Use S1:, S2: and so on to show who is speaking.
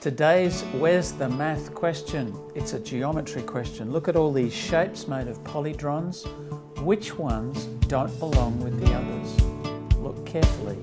S1: Today's Where's the Math question. It's a geometry question. Look at all these shapes made of polydrons. Which ones don't belong with the others? Look carefully